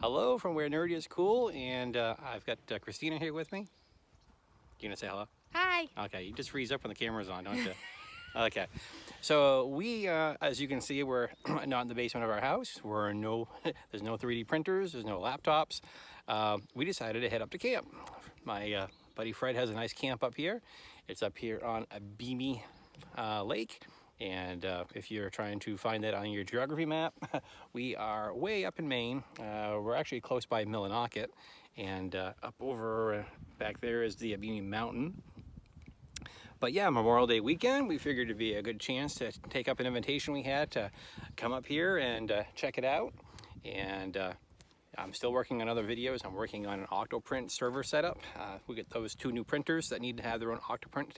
Hello from where nerdy is cool, and uh, I've got uh, Christina here with me. You gonna say hello? Hi. Okay, you just freeze up when the camera's on, don't you? okay, so we, uh, as you can see, we're not in the basement of our house. We're no, there's no 3D printers, there's no laptops. Uh, we decided to head up to camp. My uh, buddy Fred has a nice camp up here. It's up here on a beamy uh, lake. And uh, if you're trying to find that on your geography map, we are way up in Maine. Uh, we're actually close by Millinocket. And uh, up over uh, back there is the Beamy Mountain. But yeah, Memorial Day weekend, we figured it'd be a good chance to take up an invitation we had to come up here and uh, check it out. And uh, I'm still working on other videos. I'm working on an Octoprint server setup. We get those two new printers that need to have their own Octoprint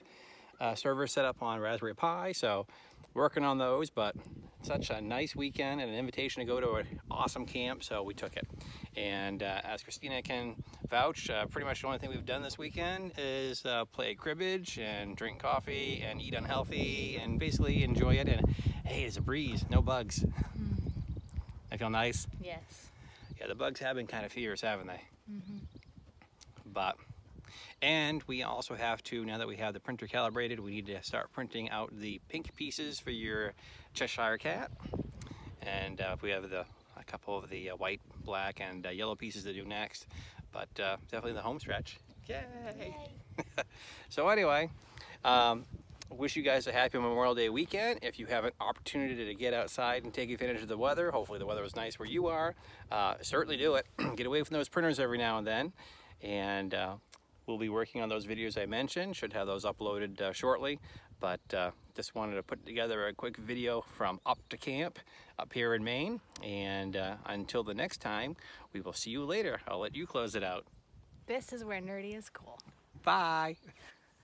server set up on Raspberry Pi. So working on those, but such a nice weekend and an invitation to go to an awesome camp. So we took it. And uh, as Christina can vouch, uh, pretty much the only thing we've done this weekend is uh, play cribbage and drink coffee and eat unhealthy and basically enjoy it. And hey, it's a breeze, no bugs. I feel nice. Yes. Yeah, the bugs have been kind of fierce, haven't they? Mm -hmm. But, and we also have to, now that we have the printer calibrated, we need to start printing out the pink pieces for your Cheshire Cat. And uh, we have the a couple of the uh, white, black, and uh, yellow pieces to do next. But uh, definitely the home stretch. Yay! so anyway, um, wish you guys a happy Memorial Day weekend. If you have an opportunity to get outside and take advantage of the weather, hopefully the weather was nice where you are, uh, certainly do it. get away from those printers every now and then. And uh, we'll be working on those videos I mentioned, should have those uploaded uh, shortly. But uh, just wanted to put together a quick video from up to camp up here in Maine. And uh, until the next time, we will see you later. I'll let you close it out. This is where nerdy is cool. Bye.